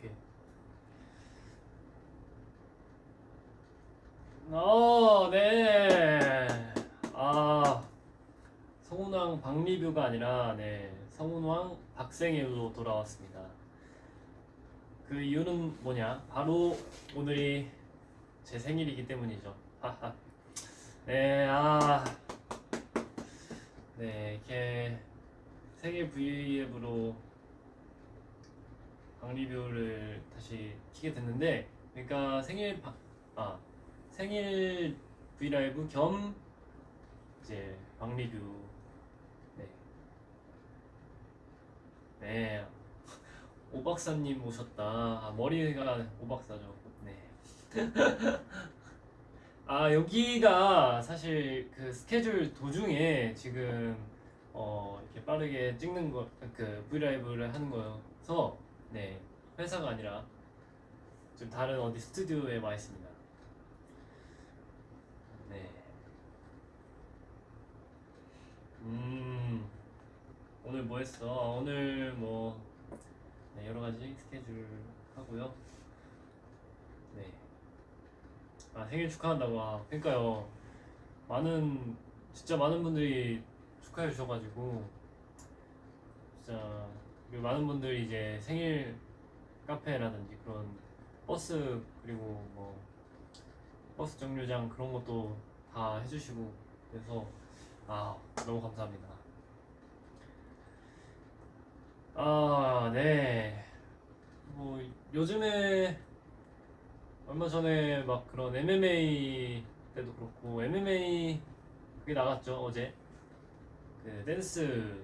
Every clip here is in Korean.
오케이. 어, 네. 아, 성운왕 박리뷰가 아니라 네, 성운왕 박생일로 돌아왔습니다. 그 이유는 뭐냐? 바로 오늘이 제 생일이기 때문이죠. 하하. 네, 아, 네, 이렇게 세계 V앱으로 박리뷰를 다시 키게 됐는데, 그러니까 생일 박, 아, 생일 브이라이브 겸 이제 박리뷰 네. 네. 오 박사님 오셨다. 아, 머리가 오 박사죠. 네. 아 여기가 사실 그 스케줄 도중에 지금 어 이렇게 빠르게 찍는 거그 브이라이브를 하는 거여서 네 회사가 아니라 좀 다른 어디 스튜디오에 와 있습니다. 네. 음 오늘 뭐 했어? 아, 오늘 뭐 네, 여러 가지 스케줄 하고요. 네. 아 생일 축하한다고 아 그러니까요. 많은 진짜 많은 분들이 축하해 주셔가지고 진짜 그리고 많은 분들이 이제 생일 카페라든지 그런 버스 그리고 뭐 버스 정류장 그런 것도 다 해주시고 그래서 아 너무 감사합니다. 아 네. 뭐 요즘에 얼마 전에 막 그런 MMA 때도 그렇고 MMA 그게 나갔죠 어제 그 댄스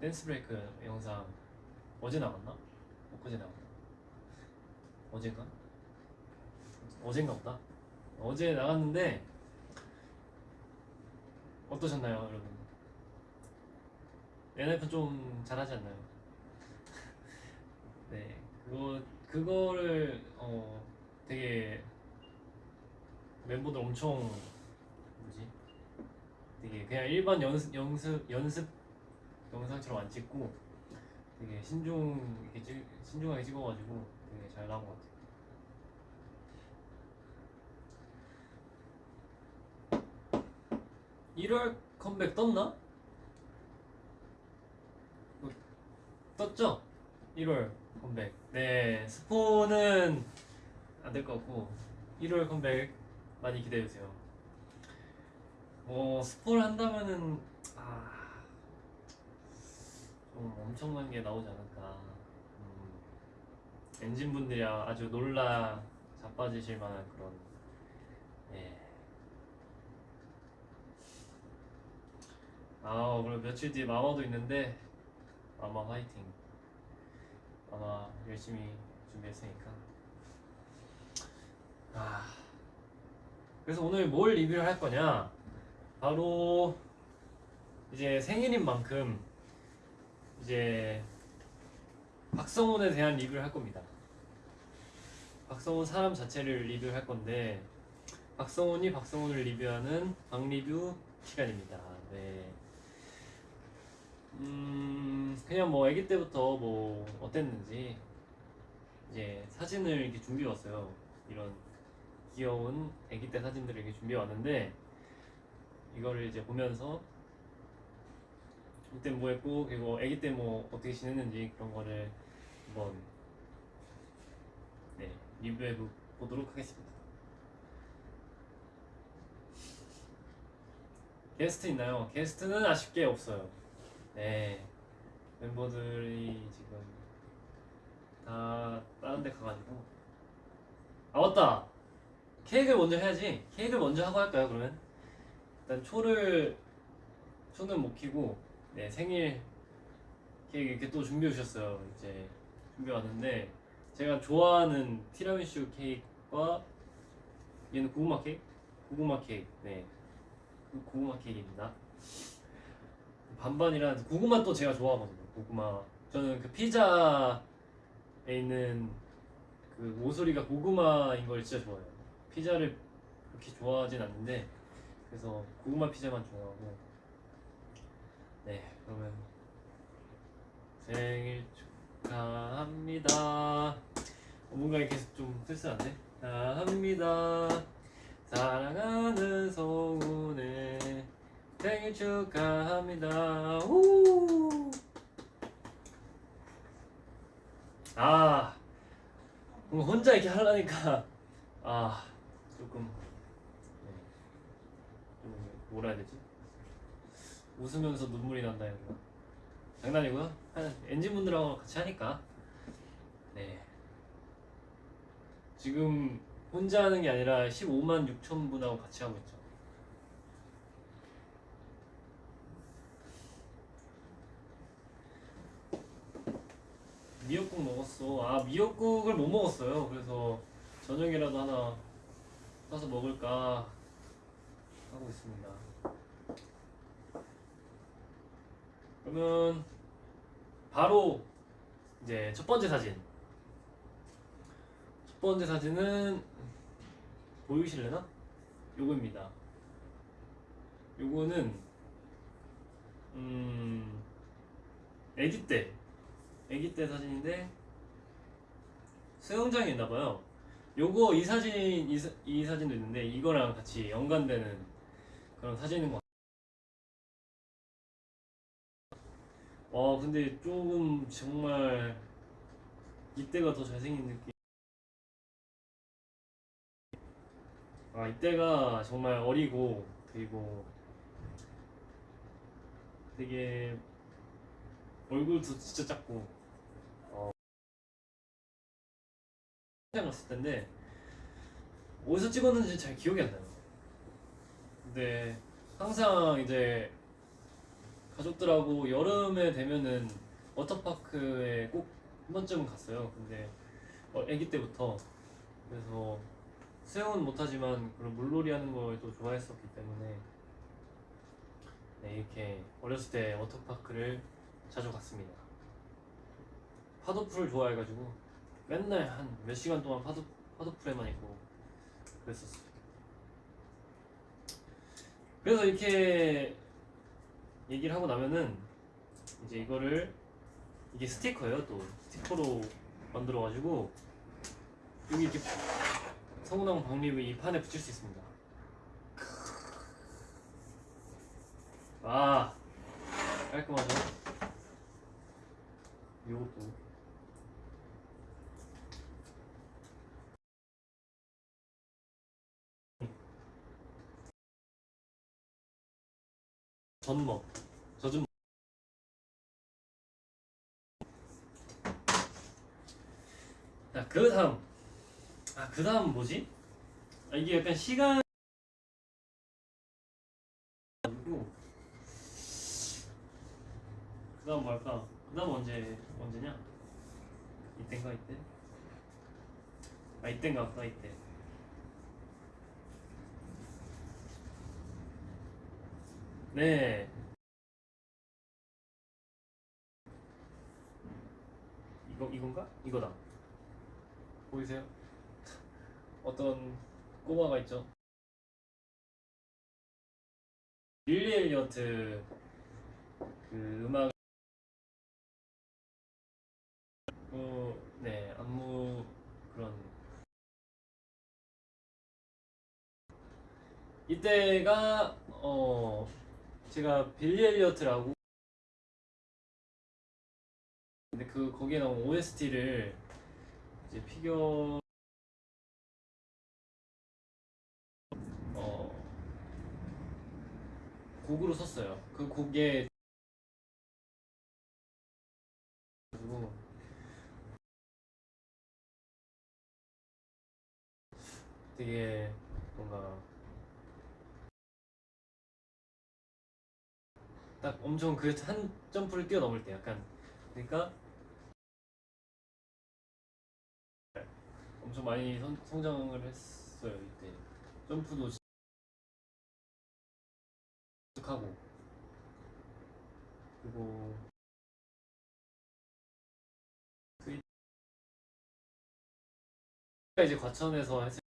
댄스 브레이크 영상 어제 나갔나? 엊그제 나갔나? 어제가? 어젠가 보다 어제 나갔는데 어떠셨나요 여러분? NF 좀 잘하지 않나요? 네 그거 그거를 어 되게 멤버들 엄청 뭐지? 되게 그냥 일반 연습 연습 연습 영상처럼 안 찍고 되게 신중 이렇게 찍, 신중하게 찍어가지고 되게 잘 나온 것 같아요. 1월 컴백 떴나? 뭐, 떴죠? 1월 컴백. 네, 스포는 안 될 것 같고 1월 컴백 많이 기대해 주세요. 뭐 스포를 한다면은 아, 좀 엄청난 게 나오지 않을까. 음, 엔진 분들이 아주 놀라 자빠지실 만한 그런 예. 아 그리고 며칠 뒤에 마마도 있는데 마마 화이팅 마마 열심히 준비했으니까 아 그래서 오늘 뭘 리뷰를 할 거냐 바로 이제 생일인 만큼 이제 박성훈에 대한 리뷰를 할 겁니다. 박성훈 사람 자체를 리뷰할 건데 박성훈이 박성훈을 리뷰하는 박리뷰 시간입니다. 네. 음 그냥 뭐 아기 때부터 뭐 어땠는지 이제 사진을 이렇게 준비해 왔어요. 이런 귀여운 아기 때 사진들을 이렇게 준비해 왔는데 이거를 이제 보면서 이때 뭐 했고 그리고 아기 때 뭐 어떻게 지냈는지 그런 거를 한번 네 리뷰해 보- 보도록 하겠습니다. 게스트 있나요? 게스트는 아쉽게 없어요. 네 멤버들이 지금 다 다른 데 가가지고. 아 맞다! 케이크를 먼저 해야지. 케이크를 먼저 하고 할까요 그러면? 일단 초를 초는 못 키고 네 생일 케이크 이렇게 또 준비해 주셨어요 이제 준비해 왔는데 제가 좋아하는 티라미슈 케이크와 얘는 고구마 케이크 고구마 케이크 네그 고구마 케이크입니다 반반이라 고구마 또 제가 좋아하거든요. 고구마. 저는 그 피자에 있는 그 모서리가 고구마인 걸 진짜 좋아해요. 피자를 그렇게 좋아하진 않는데 그래서 고구마 피자만 좋아하고 네 그러면 생일 축 축하합니다. 어, 뭔가 이렇게 좀 쓸쓸한데? 축하합니다. 사랑하는 성훈의 생일 축하합니다. 우! 아, 혼자 이렇게 하려니까 아 조금 뭐라 해야 되지? 웃으면서 눈물이 난다 되나? 장난이고요. 한 엔진분들하고 같이 하니까 네 지금 혼자 하는 게 아니라 15만 6천 분하고 같이 하고 있죠. 미역국 먹었어. 아 미역국을 못 먹었어요. 그래서 저녁이라도 하나 사서 먹을까 하고 있습니다. 그러면 바로 이제 첫 번째 사진. 첫 번째 사진은 보이실래나? 요거입니다. 요거는 음 아기 때 아기 때 사진인데 수영장에 있나 봐요. 요거 이 사진 이, 사- 이 사진도 있는데 이거랑 같이 연관되는 그런 사진인 것 같아요. 와 근데 조금 정말 이때가 더 잘생긴 느낌. 아 이때가 정말 어리고 그리고 되게 얼굴도 진짜 작고 어 현장 갔을 텐데 어디서 찍었는지 잘 기억이 안 나요. 근데 항상 이제 가족들하고 여름에 되면은 워터파크에 꼭 한 번쯤은 갔어요. 근데 어, 아기 때부터 그래서 수영은 못하지만 그런 물놀이 하는 걸 또 좋아했었기 때문에 네, 이렇게 어렸을 때 워터파크를 자주 갔습니다. 파도풀을 좋아해가지고 맨날 한 몇 시간 동안 파도 파도풀에만 있고 그랬었어요. 그래서 이렇게 얘기를 하고 나면은 이제 이거를 이게 스티커예요 또 스티커로 만들어 가지고 여기 이렇게 성운항 박립을 이 판에 붙일 수 있습니다. 아 깔끔하죠? 요것도 전먹 젖은 먹. 자그 다음 아 그 다음 뭐지? 아, 이게 약간 시간 그 다음 뭐 할까? 그 다음 언제 언제냐? 이땐가 이때? 아 이땐가 아까 이때 네 이거 이건가? 이거다 보이세요? 어떤 꼬마가 있죠? 릴리 엘리어트 그 음악 어, 네 안무 그런 이때가 어 제가 빌리 엘리어트라고 근데 그 거기에 나온 OST를 이제 피겨 어 곡으로 썼어요. 그 곡에 그리고 되게 뭔가 딱 엄청 그 한 점프를 뛰어넘을 때 약간 그러니까 엄청 많이 성, 성장을 했어요 이때. 점프도 하고. 그리고 그 이제 과천에서 했을